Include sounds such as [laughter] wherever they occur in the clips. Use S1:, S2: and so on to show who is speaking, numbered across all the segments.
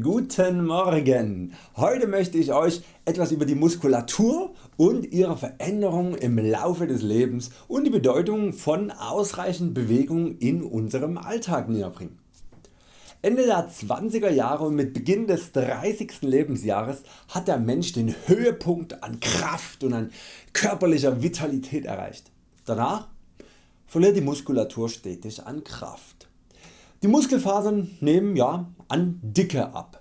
S1: Guten Morgen! Heute möchte ich Euch etwas über die Muskulatur und ihre Veränderung im Laufe des Lebens und die Bedeutung von ausreichend Bewegung in unserem Alltag näher bringen. Ende der 20er Jahre und mit Beginn des 30. Lebensjahres hat der Mensch den Höhepunkt an Kraft und an körperlicher Vitalität erreicht. Danach verliert die Muskulatur stetig an Kraft. Die Muskelfasern nehmen ja, an Dicke ab.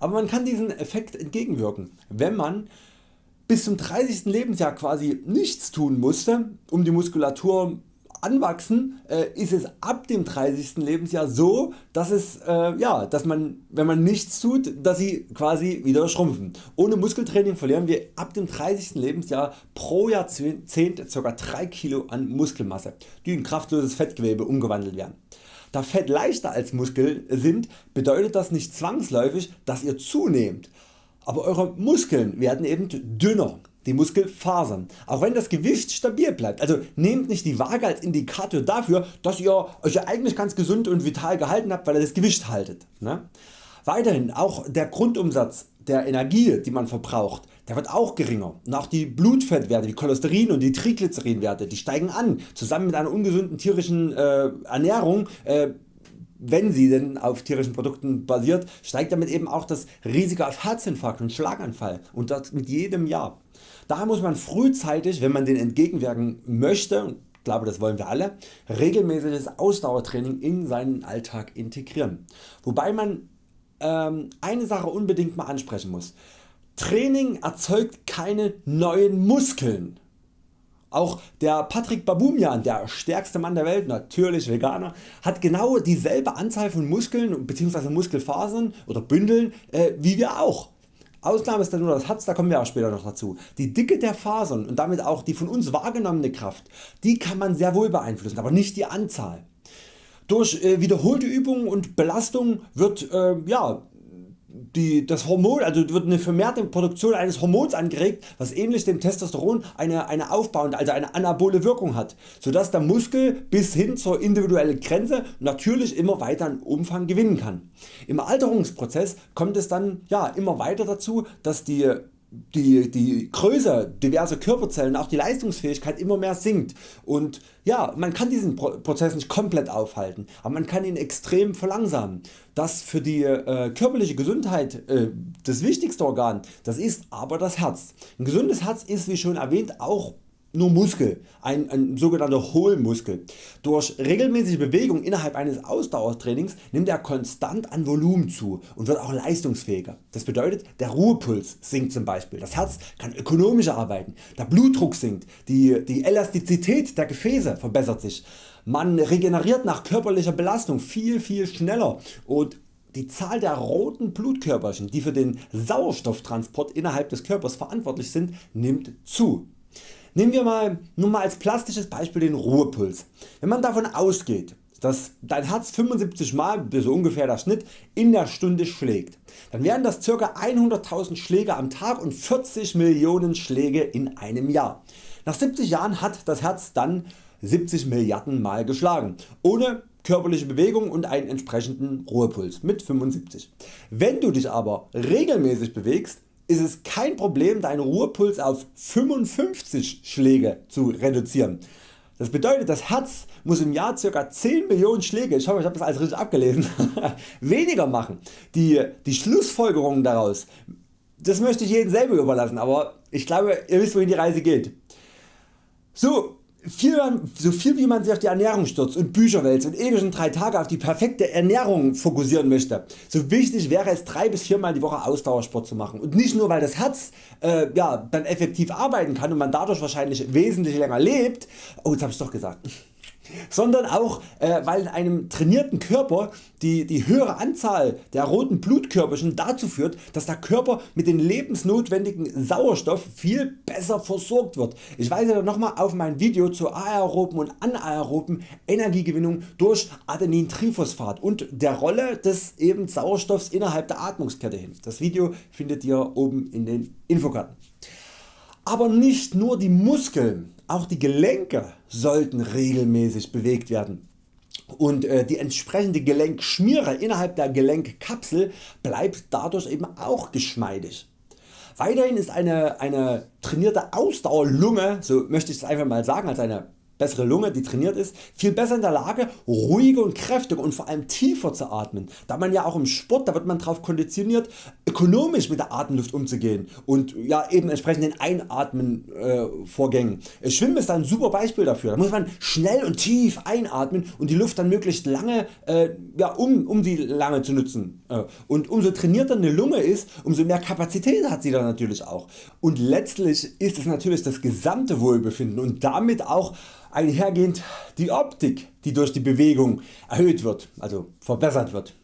S1: Aber man kann diesem Effekt entgegenwirken, wenn man bis zum 30. Lebensjahr quasi nichts tun musste, um die Muskulatur anwachsen, äh, ist es ab dem 30. Lebensjahr so, dass, es, äh, ja, dass man, wenn man nichts tut, dass sie quasi wieder schrumpfen. Ohne Muskeltraining verlieren wir ab dem 30. Lebensjahr pro Jahrzehnt ca. 3 Kilo an Muskelmasse, die in kraftloses Fettgewebe umgewandelt werden. Da Fett leichter als Muskeln sind, bedeutet das nicht zwangsläufig dass ihr zunehmt, aber Eure Muskeln werden eben dünner, die Muskelfasern, auch wenn das Gewicht stabil bleibt. Also nehmt nicht die Waage als Indikator dafür dass ihr Euch eigentlich ganz gesund und vital gehalten habt weil ihr das Gewicht haltet. Ne? Weiterhin auch der Grundumsatz der Energie die man verbraucht der wird auch geringer und auch die Blutfettwerte, die Cholesterin und die Triglycerinwerte die steigen an zusammen mit einer ungesunden tierischen äh, Ernährung äh, wenn sie denn auf tierischen Produkten basiert, steigt damit eben auch das Risiko auf Herzinfarkt und Schlaganfall und das mit jedem Jahr. Daher muss man frühzeitig, wenn man den entgegenwirken möchte, ich glaube das wollen wir alle, regelmäßiges Ausdauertraining in seinen Alltag integrieren. Wobei man ähm, eine Sache unbedingt mal ansprechen muss. Training erzeugt keine neuen Muskeln. Auch der Patrick Babumian, der stärkste Mann der Welt, natürlich Veganer, hat genau dieselbe Anzahl von Muskeln bzw. Muskelfasern oder Bündeln äh, wie wir auch. Ausnahme ist dann nur das Herz, da kommen wir auch später noch dazu. Die Dicke der Fasern und damit auch die von uns wahrgenommene Kraft, die kann man sehr wohl beeinflussen, aber nicht die Anzahl. Durch äh, wiederholte Übungen und Belastung wird äh, ja, die, das Hormon, also wird eine vermehrte Produktion eines Hormons angeregt, was ähnlich dem Testosteron eine, eine aufbauende, also eine anabole Wirkung hat, sodass der Muskel bis hin zur individuellen Grenze natürlich immer weiter an Umfang gewinnen kann. Im Alterungsprozess kommt es dann ja, immer weiter dazu, dass die die, die Größe diverser Körperzellen, auch die Leistungsfähigkeit immer mehr sinkt und ja, man kann diesen Prozess nicht komplett aufhalten, aber man kann ihn extrem verlangsamen. Das für die äh, körperliche Gesundheit äh, das wichtigste Organ, das ist aber das Herz. Ein gesundes Herz ist wie schon erwähnt auch nur Muskel, ein, ein sogenannter Hohlmuskel. Durch regelmäßige Bewegung innerhalb eines Ausdauertrainings nimmt er konstant an Volumen zu und wird auch leistungsfähiger. Das bedeutet der Ruhepuls sinkt zum Beispiel, das Herz kann ökonomischer arbeiten, der Blutdruck sinkt, die, die Elastizität der Gefäße verbessert sich, man regeneriert nach körperlicher Belastung viel viel schneller und die Zahl der roten Blutkörperchen die für den Sauerstofftransport innerhalb des Körpers verantwortlich sind nimmt zu. Nehmen wir mal, nur mal als plastisches Beispiel den Ruhepuls. Wenn man davon ausgeht, dass dein Herz 75 Mal, so ungefähr der Schnitt, in der Stunde schlägt, dann wären das ca. 100.000 Schläge am Tag und 40 Millionen Schläge in einem Jahr. Nach 70 Jahren hat das Herz dann 70 Milliarden Mal geschlagen, ohne körperliche Bewegung und einen entsprechenden Ruhepuls mit 75. Wenn du dich aber regelmäßig bewegst, ist es kein Problem deinen Ruhepuls auf 55 Schläge zu reduzieren. Das bedeutet das Herz muss im Jahr ca. 10 Millionen Schläge, ich hoffe ich habe das alles richtig abgelesen, [laughs] weniger machen. Die, die Schlussfolgerungen daraus das möchte ich jedem selber überlassen, aber ich glaube ihr wisst wohin die Reise geht. So, viel, so viel wie man sich auf die Ernährung stürzt und Bücher wälzt und ewig in 3 Tage auf die perfekte Ernährung fokussieren möchte, so wichtig wäre es 3 bis 4 Mal die Woche Ausdauersport zu machen. Und nicht nur weil das Herz äh, ja, dann effektiv arbeiten kann und man dadurch wahrscheinlich wesentlich länger lebt, oh jetzt habe ich doch gesagt, sondern auch äh, weil in einem trainierten Körper die, die höhere Anzahl der roten Blutkörperchen dazu führt dass der Körper mit dem lebensnotwendigen Sauerstoff viel besser versorgt wird. Ich weise nochmal auf mein Video zur aeroben und anaeroben Energiegewinnung durch Adenintriphosphat und der Rolle des eben Sauerstoffs innerhalb der Atmungskette hin. Das Video findet ihr oben in den Infokarten. Aber nicht nur die Muskeln, auch die Gelenke sollten regelmäßig bewegt werden. und äh, die entsprechende Gelenkschmiere innerhalb der Gelenkkapsel bleibt dadurch eben auch geschmeidig. Weiterhin ist eine, eine trainierte Ausdauerlunge, so möchte ich es einfach mal sagen, als eine bessere Lunge, die trainiert ist, viel besser in der Lage ruhiger und kräftiger und vor allem tiefer zu atmen, da man ja auch im Sport, da wird man darauf konditioniert ökonomisch mit der Atemluft umzugehen und ja eben entsprechend den Einatmen äh, Vorgängen. Schwimmen ist ein super Beispiel dafür, da muss man schnell und tief einatmen und die Luft dann möglichst lange äh, ja, um, um die lange zu nutzen. Äh, und umso trainierter eine Lunge ist, umso mehr Kapazität hat sie dann natürlich auch. Und letztlich ist es natürlich das gesamte Wohlbefinden und damit auch einhergehend die Optik die durch die Bewegung erhöht wird, also verbessert wird.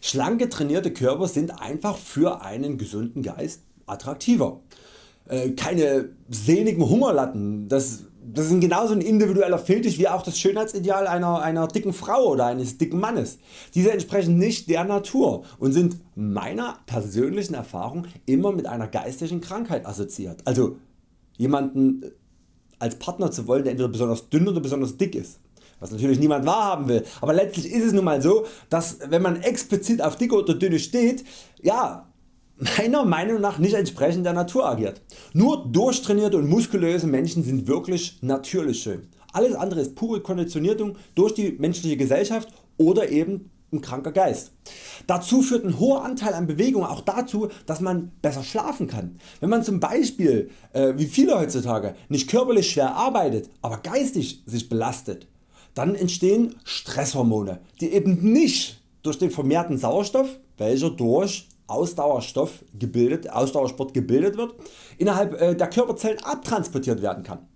S1: Schlanke trainierte Körper sind einfach für einen gesunden Geist attraktiver. Äh, keine sehnigen Hungerlatten, das, das ist genauso ein individueller Fetisch wie auch das Schönheitsideal einer, einer dicken Frau oder eines dicken Mannes. Diese entsprechen nicht der Natur und sind meiner persönlichen Erfahrung immer mit einer geistigen Krankheit assoziiert. Also jemanden als Partner zu wollen der entweder besonders dünn oder besonders dick ist. Was natürlich niemand wahrhaben will, aber letztlich ist es nun mal so, dass wenn man explizit auf dicke oder dünne steht, ja, meiner Meinung nach nicht entsprechend der Natur agiert. Nur durchtrainierte und muskulöse Menschen sind wirklich natürlich schön. Alles andere ist pure Konditionierung durch die menschliche Gesellschaft oder eben ein kranker Geist. Dazu führt ein hoher Anteil an Bewegung auch dazu, dass man besser schlafen kann. Wenn man zum Beispiel, äh, wie viele heutzutage, nicht körperlich schwer arbeitet, aber geistig sich belastet, dann entstehen Stresshormone, die eben nicht durch den vermehrten Sauerstoff, welcher durch Ausdauerstoff gebildet, Ausdauersport gebildet wird, innerhalb äh, der Körperzellen abtransportiert werden kann.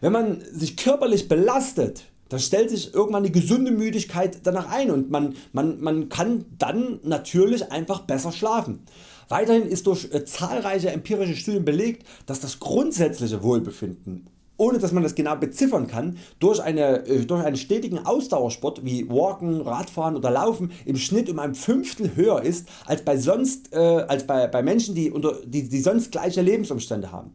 S1: Wenn man sich körperlich belastet, dann stellt sich irgendwann die gesunde Müdigkeit danach ein und man, man, man kann dann natürlich einfach besser schlafen. Weiterhin ist durch äh, zahlreiche empirische Studien belegt, dass das grundsätzliche Wohlbefinden ohne dass man das genau beziffern kann, durch, eine, äh, durch einen stetigen Ausdauersport wie Walken, Radfahren oder Laufen im Schnitt um ein Fünftel höher ist als bei, sonst, äh, als bei, bei Menschen die, unter, die, die sonst gleiche Lebensumstände haben.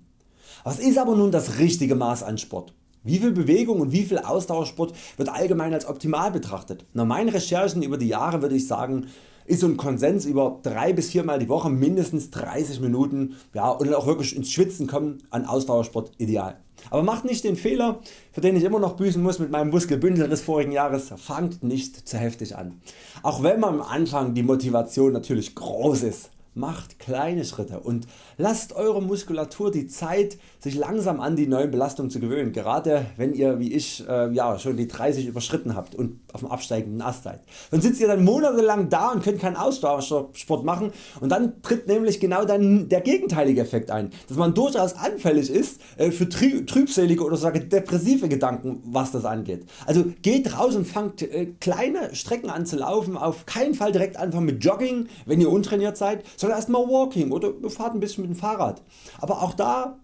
S1: Was ist aber nun das richtige Maß an Sport? Wie viel Bewegung und wie viel Ausdauersport wird allgemein als optimal betrachtet? Nach meinen Recherchen über die Jahre würde ich sagen ist so ein Konsens über 3 bis 4 Mal die Woche mindestens 30 Minuten ja, und auch wirklich ins Schwitzen kommen an Ausdauersport ideal. Aber macht nicht den Fehler für den ich immer noch büßen muss mit meinem Muskelbündel des vorigen Jahres, fangt nicht zu heftig an. Auch wenn man am Anfang die Motivation natürlich groß ist Macht kleine Schritte und lasst Eure Muskulatur die Zeit sich langsam an die neuen Belastungen zu gewöhnen, gerade wenn ihr wie ich äh, ja, schon die 30 überschritten habt und auf dem absteigenden Ast seid. Dann sitzt ihr dann monatelang da und könnt keinen Ausdauersport machen und dann tritt nämlich genau dann der gegenteilige Effekt ein, dass man durchaus anfällig ist äh, für trübselige oder sogar depressive Gedanken was das angeht. Also geht raus und fangt äh, kleine Strecken an zu laufen, auf keinen Fall direkt anfangen mit Jogging wenn ihr untrainiert seid, sondern erstmal Walking oder fahrt ein bisschen dem Fahrrad. Aber auch da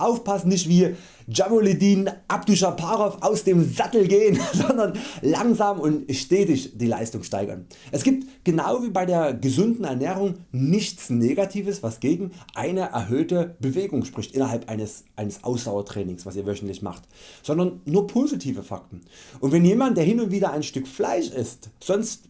S1: aufpassen nicht wie Jamuluddin Abdushaparov aus dem Sattel gehen, [laughs] sondern langsam und stetig die Leistung steigern. Es gibt genau wie bei der gesunden Ernährung nichts Negatives was gegen eine erhöhte Bewegung spricht innerhalb eines, eines Ausdauertrainings was ihr wöchentlich macht, sondern nur positive Fakten. Und wenn jemand der hin und wieder ein Stück Fleisch isst, sonst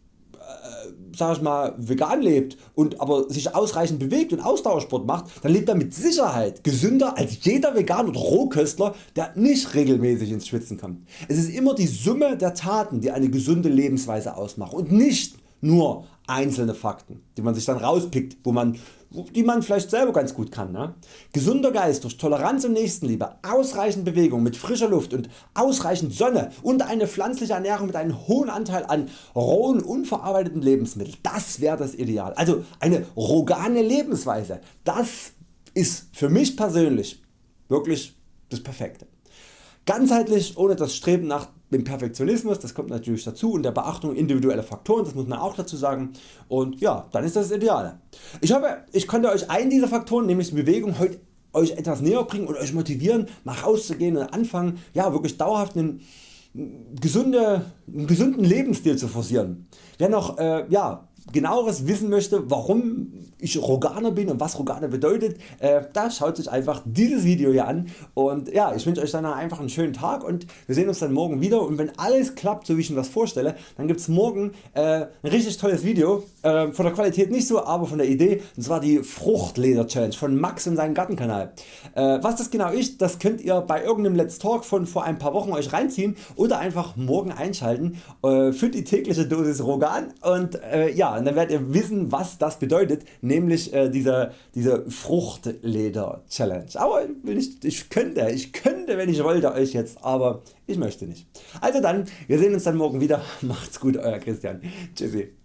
S1: sag ich mal, vegan lebt und aber sich ausreichend bewegt und Ausdauersport macht, dann lebt er mit Sicherheit gesünder als jeder Vegan oder Rohköstler der nicht regelmäßig ins Schwitzen kommt. Es ist immer die Summe der Taten die eine gesunde Lebensweise ausmacht und nicht nur einzelne Fakten die man sich dann rauspickt wo man die man vielleicht selber ganz gut kann. Ne? Gesunder Geist durch Toleranz und Nächstenliebe, ausreichend Bewegung mit frischer Luft und ausreichend Sonne und eine pflanzliche Ernährung mit einem hohen Anteil an rohen unverarbeiteten Lebensmitteln. Das wäre das Ideal. Also eine rogane Lebensweise. Das ist für mich persönlich wirklich das Perfekte. Ganzheitlich ohne das Streben nach dem Perfektionismus, das kommt natürlich dazu und der Beachtung individueller Faktoren, das muss man auch dazu sagen und ja, dann ist das das Ideale. Ich hoffe ich konnte Euch einen dieser Faktoren, nämlich die Bewegung, heute Euch etwas näher bringen und Euch motivieren mal rauszugehen und anfangen ja, wirklich dauerhaft einen, gesunde, einen gesunden Lebensstil zu forcieren. Wer noch äh, ja, genaueres wissen möchte warum ich Roganer bin und was Roganer bedeutet, äh, da schaut sich einfach dieses Video hier an. Und ja, ich wünsche Euch dann einfach einen schönen Tag und wir sehen uns dann morgen wieder. Und wenn alles klappt so wie ich mir das vorstelle, dann gibt es morgen äh, ein richtig tolles Video, äh, von der Qualität nicht so, aber von der Idee. Und zwar die Fruchtleder Challenge von Max und seinem Gartenkanal. Äh, was das genau ist, das könnt ihr bei irgendeinem Let's Talk von vor ein paar Wochen Euch reinziehen oder einfach morgen einschalten äh, für die tägliche Dosis Rogan. Und äh, ja, und dann werdet ihr wissen was das bedeutet, nämlich äh, diese, diese Fruchtleder Challenge. Aber ich, ich könnte, ich könnte wenn ich wollte Euch jetzt, aber ich möchte nicht. Also dann, wir sehen uns dann morgen wieder. [laughs] Macht's gut Euer Christian. Tschüssi.